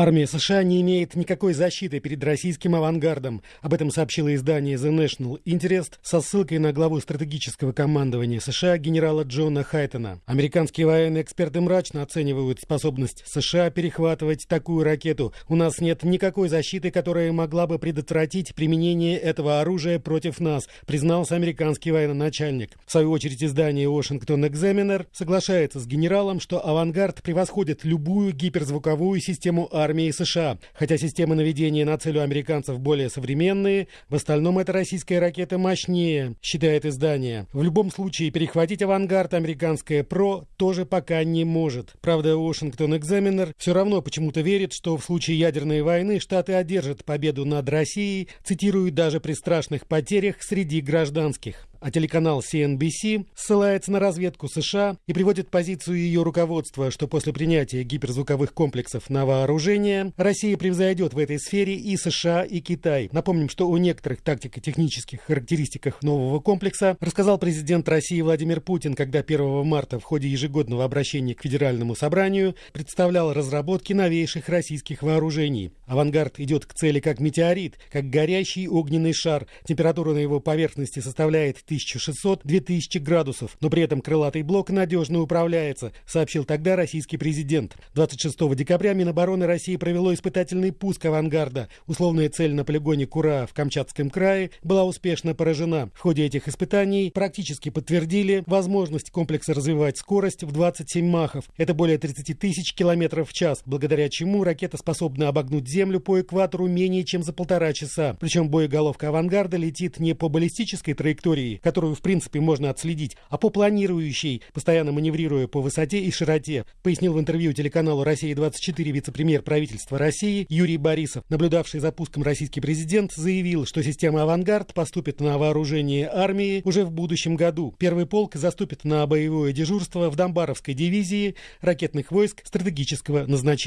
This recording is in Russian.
Армия США не имеет никакой защиты перед российским авангардом. Об этом сообщило издание The National Interest со ссылкой на главу стратегического командования США генерала Джона Хайтона. Американские военные эксперты мрачно оценивают способность США перехватывать такую ракету. У нас нет никакой защиты, которая могла бы предотвратить применение этого оружия против нас, признался американский военачальник. В свою очередь издание Washington Examiner соглашается с генералом, что авангард превосходит любую гиперзвуковую систему армии армии США. Хотя системы наведения на цель у американцев более современные, в остальном эта российская ракета мощнее, считает издание. В любом случае, перехватить авангард американская ПРО тоже пока не может. Правда, Washington Examiner все равно почему-то верит, что в случае ядерной войны Штаты одержат победу над Россией, цитируют даже при страшных потерях среди гражданских. А телеканал CNBC ссылается на разведку США и приводит позицию ее руководства, что после принятия гиперзвуковых комплексов на вооружение Россия превзойдет в этой сфере и США, и Китай. Напомним, что о некоторых тактико-технических характеристиках нового комплекса рассказал президент России Владимир Путин, когда 1 марта в ходе ежегодного обращения к Федеральному собранию представлял разработки новейших российских вооружений. Авангард идет к цели как метеорит, как горящий огненный шар. Температура на его поверхности составляет 1600-2000 градусов, но при этом крылатый блок надежно управляется, сообщил тогда российский президент. 26 декабря Минобороны России провело испытательный пуск авангарда. Условная цель на полигоне Кура в Камчатском крае была успешно поражена. В ходе этих испытаний практически подтвердили возможность комплекса развивать скорость в 27 махов. Это более 30 тысяч километров в час, благодаря чему ракета способна обогнуть Землю по экватору менее чем за полтора часа. Причем боеголовка авангарда летит не по баллистической траектории, которую, в принципе, можно отследить, а по планирующей, постоянно маневрируя по высоте и широте, пояснил в интервью телеканалу «Россия-24» вице-премьер правительства России Юрий Борисов. Наблюдавший за пуском российский президент заявил, что система «Авангард» поступит на вооружение армии уже в будущем году. Первый полк заступит на боевое дежурство в Донбаровской дивизии ракетных войск стратегического назначения.